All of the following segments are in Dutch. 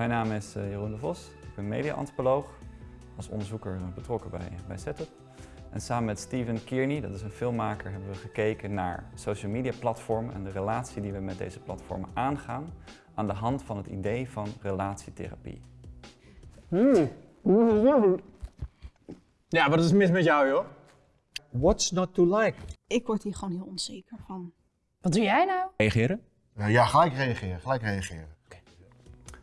Mijn naam is eh, Jeroen de Vos. Ik ben media-antropoloog, als onderzoeker betrokken bij, bij Setup. En samen met Steven Kearney, dat is een filmmaker, hebben we gekeken naar social media platformen en de relatie die we met deze platformen aangaan aan de hand van het idee van relatietherapie. Ja, wat is mis met jou, joh? What's not to like? Ik word hier gewoon heel onzeker van. Wat doe jij nou? Reageren? Ja, gelijk reageren, gelijk reageren.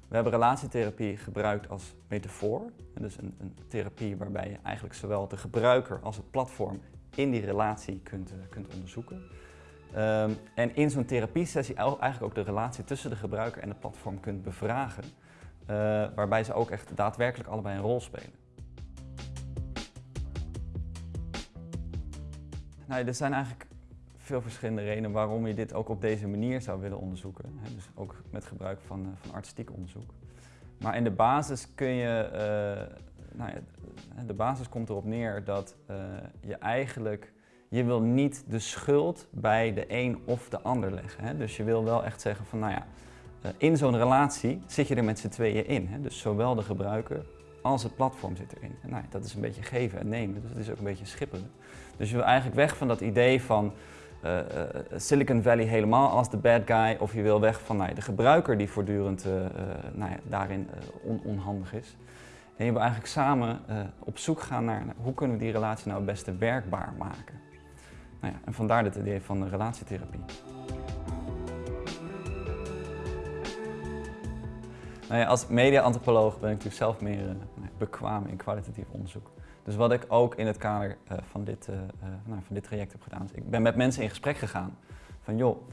We hebben relatietherapie gebruikt als metafoor. Dus een, een, therapie waarbij je eigenlijk zowel de gebruiker als het platform in die relatie kunt, uh, kunt onderzoeken. Um, en in zo'n therapiesessie eigenlijk ook de relatie tussen de gebruiker en het platform kunt bevragen. Uh, waarbij ze ook echt daadwerkelijk allebei een rol spelen. Nou, er zijn eigenlijk veel verschillende redenen waarom je dit ook op deze manier zou willen onderzoeken. Dus ook met gebruik van, eh, van artistiek onderzoek. Maar in de basis kun je, uh, nou ja, de basis komt erop neer dat uh, je eigenlijk, je wil niet de schuld bij de een of de ander leggen. Hè? Dus je wil wel echt zeggen van, nou ja, in zo'n relatie zit je er met z'n tweeën in. Hè? Dus zowel de gebruiker als het platform zit erin. En nou, dat is een beetje geven en nemen, dus het is ook een beetje schipperen. Dus je wil eigenlijk weg van dat idee van uh, uh, Silicon Valley helemaal als de bad guy of je wil weg van nou, de gebruiker die voortdurend uh, nou ja, daarin on onhandig is. En je wil eigenlijk samen op zoek gaan naar nou, hoe kunnen we die relatie nou het beste werkbaar maken. Nou ja, en vandaar het idee van de relatietherapie. Nou ja, als media-antropoloog ben ik natuurlijk zelf meer bekwaam in kwalitatief onderzoek. Dus wat ik ook in het kader uh, van, dit, uh, nou, van dit traject heb gedaan, is ik ben met mensen in gesprek gegaan. Van joh,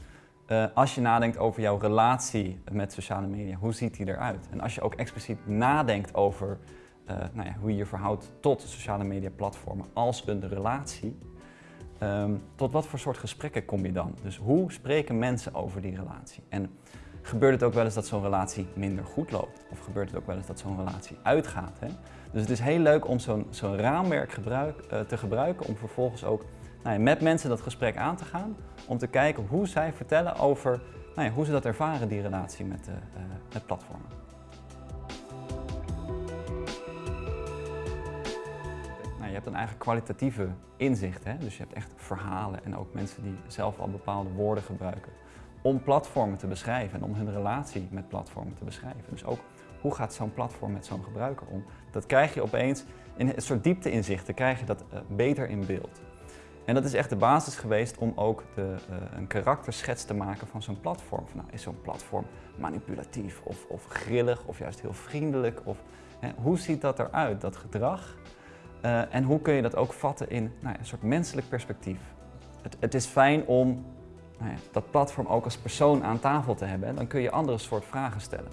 als je nadenkt over jouw relatie met sociale media, hoe ziet die eruit? En als je ook expliciet nadenkt over nou ja, hoe je je verhoudt tot sociale media platformen als een relatie, um, tot wat voor soort gesprekken kom je dan? Dus hoe spreken mensen over die relatie? En gebeurt het ook wel eens dat zo'n relatie minder goed loopt? Of gebeurt het ook wel eens dat zo'n relatie uitgaat? Hè? Dus het is heel leuk om zo'n raamwerk uh, te gebruiken om vervolgens ook nou ja, met mensen dat gesprek aan te gaan. Om te kijken hoe zij vertellen over nou ja, hoe ze dat ervaren, die relatie met, uh, platformen. Nou, je hebt dan eigenlijk kwalitatieve inzichten. Hè? Dus je hebt echt verhalen en ook mensen die zelf al bepaalde woorden gebruiken om platformen te beschrijven en om hun relatie met platformen te beschrijven. Dus ook hoe gaat zo'n platform met zo'n gebruiker om? Dat krijg je opeens, in een soort diepteinzichten krijg je dat uh, beter in beeld. En dat is echt de basis geweest om ook de, uh, een karakterschets te maken van zo'n platform. Nou, is zo'n platform manipulatief of, of grillig of juist heel vriendelijk? Of, hè, hoe ziet dat eruit, dat gedrag? Uh, en hoe kun je dat ook vatten in nou een soort menselijk perspectief? Het, het is fijn om nou ja, dat platform ook als persoon aan tafel te hebben. En dan kun je andere soort vragen stellen.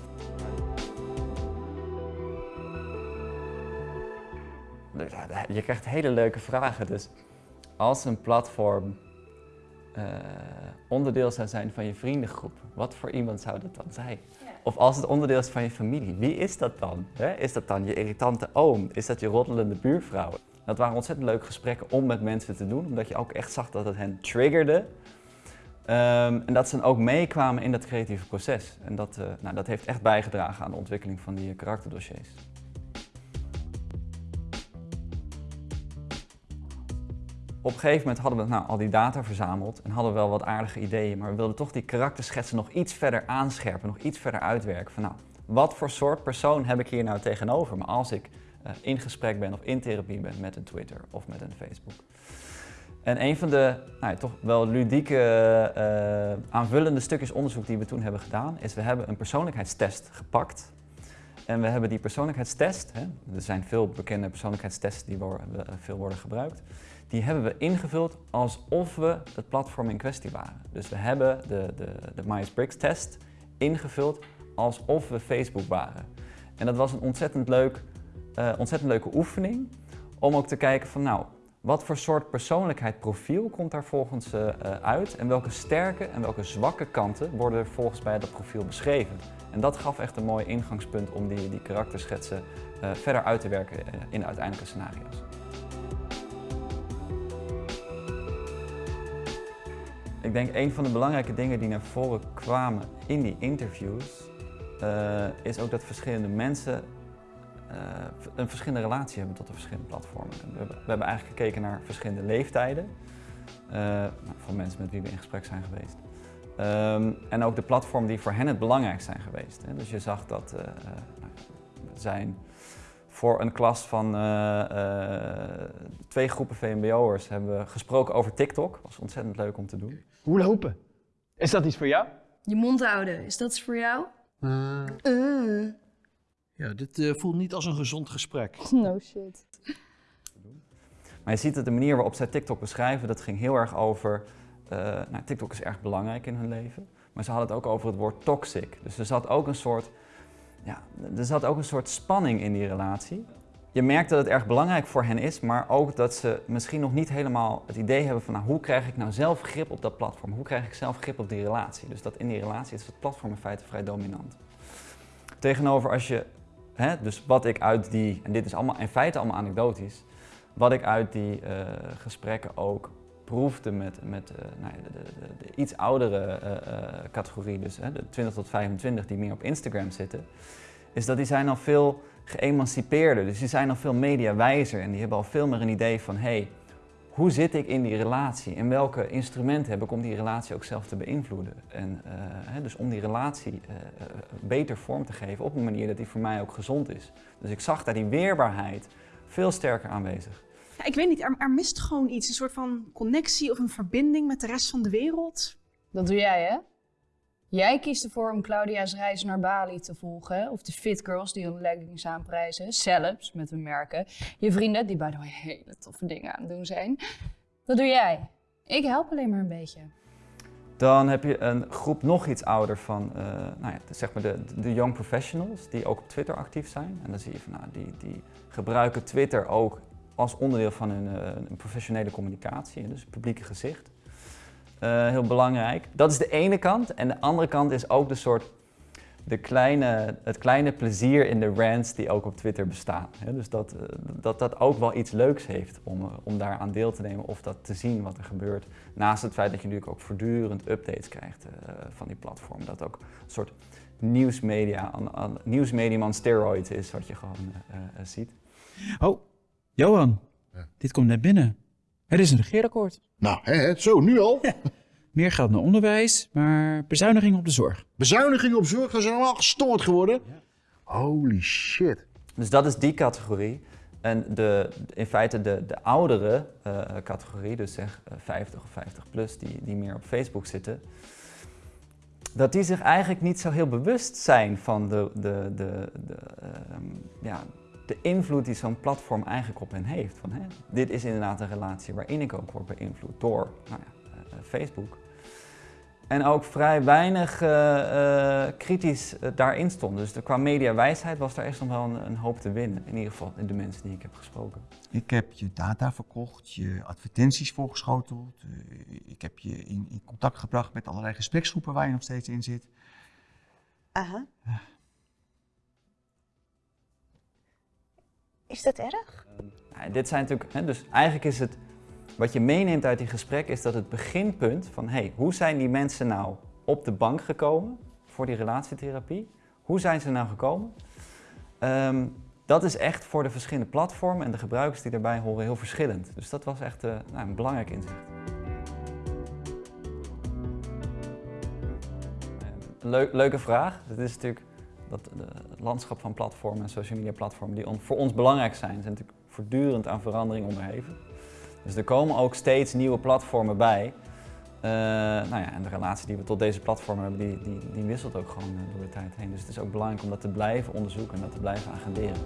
Je krijgt hele leuke vragen. Dus als een platform uh, onderdeel zou zijn van je vriendengroep, wat voor iemand zou dat dan zijn? Ja. Of als het onderdeel is van je familie, wie is dat dan? He? Is dat dan je irritante oom? Is dat je roddelende buurvrouw? Dat waren ontzettend leuke gesprekken om met mensen te doen, omdat je ook echt zag dat het hen triggerde. Um, en dat ze dan ook meekwamen in dat creatieve proces. En dat, uh, nou, dat heeft echt bijgedragen aan de ontwikkeling van die karakterdossiers. Op een gegeven moment hadden we nou, al die data verzameld en hadden we wel wat aardige ideeën, maar we wilden toch die karakterschetsen nog iets verder aanscherpen, nog iets verder uitwerken. Van nou, wat voor soort persoon heb ik hier nou tegenover me als ik uh, in gesprek ben of in therapie ben met een Twitter of met een Facebook. En een van de nou, toch wel ludieke uh, aanvullende stukjes onderzoek die we toen hebben gedaan, is we hebben een persoonlijkheidstest gepakt. En we hebben die persoonlijkheidstest, hè, er zijn veel bekende persoonlijkheidstests die veel worden gebruikt, die hebben we ingevuld alsof we het platform in kwestie waren. Dus we hebben de, de, de Myers-Briggs test ingevuld alsof we Facebook waren. En dat was een ontzettend, leuk, uh, ontzettend leuke oefening om ook te kijken van nou, wat voor soort persoonlijkheidsprofiel komt daar volgens uh, uit en welke sterke en welke zwakke kanten worden er volgens bij dat profiel beschreven. En dat gaf echt een mooi ingangspunt om die, die karakterschetsen verder uit te werken in de uiteindelijke scenario's. Ik denk een van de belangrijke dingen die naar voren kwamen in die interviews eh, is ook dat verschillende mensen eh, een verschillende relatie hebben tot de verschillende platformen. We hebben, eigenlijk gekeken naar verschillende leeftijden uh, nou, van mensen met wie we in gesprek zijn geweest. Um, en ook de platformen die voor hen het belangrijkst zijn geweest. Hè. Dus je zag dat zijn voor een klas van twee groepen VMBO'ers hebben we gesproken over TikTok. Dat was ontzettend leuk om te doen. Hoe lopen? Is dat iets voor jou? Je mond houden, is dat iets voor jou? Uh. Ja, dit uh, voelt niet als een gezond gesprek. No shit. Maar je ziet dat de manier waarop zij TikTok beschrijven, dat ging heel erg over... Uh, nou, TikTok is erg belangrijk in hun leven. Maar ze hadden het ook over het woord toxic. Dus er zat ook een soort, ja, er zat ook een soort spanning in die relatie. Je merkt dat het erg belangrijk voor hen is, maar ook dat ze misschien nog niet helemaal het idee hebben van nou, hoe krijg ik nou zelf grip op dat platform? Hoe krijg ik zelf grip op die relatie? Dus dat in die relatie is het platform in feite vrij dominant. Tegenover als je, hè, dus wat ik uit die, en dit is allemaal in feite allemaal anekdotisch, wat ik uit die uh, gesprekken ook proefde met, met uh, nou, de, de, de, iets oudere uh, categorie, dus de 20 tot 25 die meer op Instagram zitten, is dat die zijn al veel geëmancipeerder. Dus die zijn al veel mediawijzer en die hebben al veel meer een idee van hey, hoe zit ik in die relatie en welke instrumenten heb ik om die relatie ook zelf te beïnvloeden. En dus om die relatie beter vorm te geven op een manier dat die voor mij ook gezond is. Dus ik zag daar die weerbaarheid veel sterker aanwezig. Ja, ik weet niet, er, er mist gewoon iets, een soort van connectie of een verbinding met de rest van de wereld. Dat doe jij hè? Jij kiest ervoor om Claudia's reis naar Bali te volgen. Of de fit girls die hun leggings aanprijzen. Zelfs met hun merken. Je vrienden die bij de hele toffe dingen aan het doen zijn. Dat doe jij. Ik help alleen maar een beetje. Dan heb je een groep nog iets ouder van, uh, nou ja, zeg maar de, de young professionals die ook op Twitter actief zijn. En dan zie je van, nou, die, die gebruiken Twitter ook als onderdeel van hun, uh, professionele communicatie, dus publieke gezicht. Uh, heel belangrijk. Dat is de ene kant. En de andere kant is ook de soort, de kleine, het kleine plezier in de rants die ook op Twitter bestaan. dus dat, uh, dat dat ook wel iets leuks heeft om, om daar aan deel te nemen of dat te zien wat er gebeurt. Naast het feit dat je natuurlijk ook voortdurend updates krijgt van die platform. Dat ook een soort nieuwsmedia, nieuwsmedium aan steroids is wat je gewoon ziet. Oh, Johan, ja. dit komt net binnen. Er is een regeerakkoord. Nou, hè, hè, zo, nu al. Ja. Meer geld naar onderwijs, maar bezuinigingen op de zorg. Bezuinigingen op zorg, dat zijn allemaal gestoord geworden. Ja. Holy shit. Dus dat is die categorie. En de, in feite de, de oudere uh, categorie, dus zeg uh, 50 of 50 plus, die, die meer op Facebook zitten, dat die zich eigenlijk niet zo heel bewust zijn van de, de, de, de um, ja, de invloed die zo'n platform eigenlijk op hen heeft. Van, hè, dit is inderdaad een relatie waarin ik ook word beïnvloed door nou ja, uh, Facebook. En ook vrij weinig uh, uh, kritisch daarin stond. Dus qua mediawijsheid was daar echt nog wel een, een, hoop te winnen. In ieder geval in de mensen die ik heb gesproken. Ik heb je data verkocht, je advertenties voorgeschoteld. ik heb je in, in, contact gebracht met allerlei gespreksgroepen waar je nog steeds in zit. Aha. Is dat erg? Ja, dit zijn natuurlijk, hè, dus eigenlijk is het, wat je meeneemt uit die gesprek is dat het beginpunt van, hey, hoe zijn die mensen nou op de bank gekomen voor die relatietherapie? Hoe zijn ze nou gekomen? Um, dat is echt voor de verschillende platformen en de gebruikers die daarbij horen heel verschillend. Dus dat was echt uh, nou, een belangrijk inzicht. Leuk, leuke vraag. Het is natuurlijk dat het landschap van platformen en social media platformen die voor ons belangrijk zijn, zijn natuurlijk voortdurend aan verandering onderheven. Dus er komen ook steeds nieuwe platformen bij. Uh, nou ja, en de relatie die we tot deze platformen hebben, die, die, die wisselt ook gewoon door de tijd heen. Dus het is ook belangrijk om dat te blijven onderzoeken en dat te blijven agenderen.